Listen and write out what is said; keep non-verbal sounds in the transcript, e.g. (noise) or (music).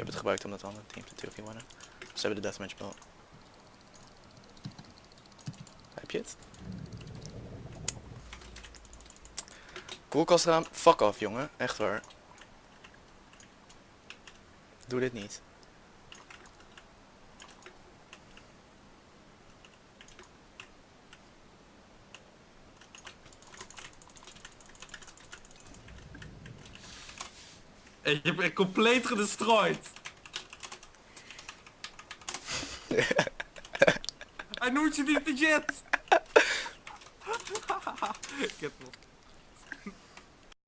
heb het gebruikt omdat andere teams natuurlijk niet wonnen. Ze hebben de deathmatch belt. Heb je het? Koelkastraam, fuck off jongen, echt waar. Doe dit niet. Ik heb echt compleet gedestroyed. (laughs) Hij noemt je niet de jet. (laughs) Ik heb.